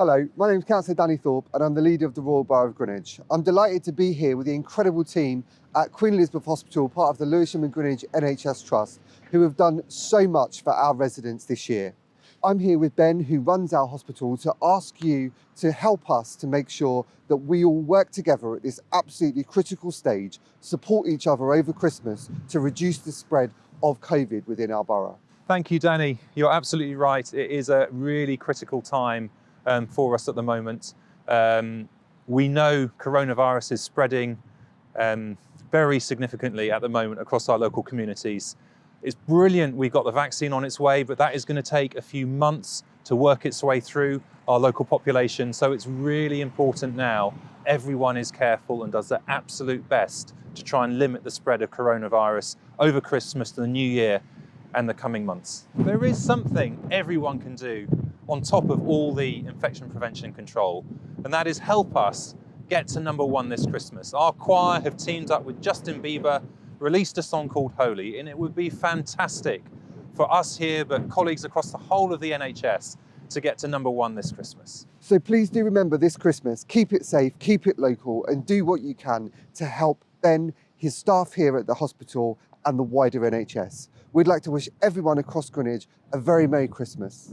Hello, my name is Councillor Danny Thorpe and I'm the leader of the Royal Borough of Greenwich. I'm delighted to be here with the incredible team at Queen Elizabeth Hospital, part of the Lewisham and Greenwich NHS Trust, who have done so much for our residents this year. I'm here with Ben, who runs our hospital, to ask you to help us to make sure that we all work together at this absolutely critical stage, support each other over Christmas to reduce the spread of COVID within our borough. Thank you, Danny. You're absolutely right. It is a really critical time um, for us at the moment. Um, we know coronavirus is spreading um, very significantly at the moment across our local communities. It's brilliant we've got the vaccine on its way, but that is going to take a few months to work its way through our local population. So it's really important now everyone is careful and does their absolute best to try and limit the spread of coronavirus over Christmas the new year and the coming months. There is something everyone can do on top of all the infection prevention and control, and that is help us get to number one this Christmas. Our choir have teamed up with Justin Bieber released a song called Holy, and it would be fantastic for us here, but colleagues across the whole of the NHS to get to number one this Christmas. So please do remember this Christmas, keep it safe, keep it local, and do what you can to help Ben, his staff here at the hospital, and the wider NHS. We'd like to wish everyone across Greenwich a very Merry Christmas.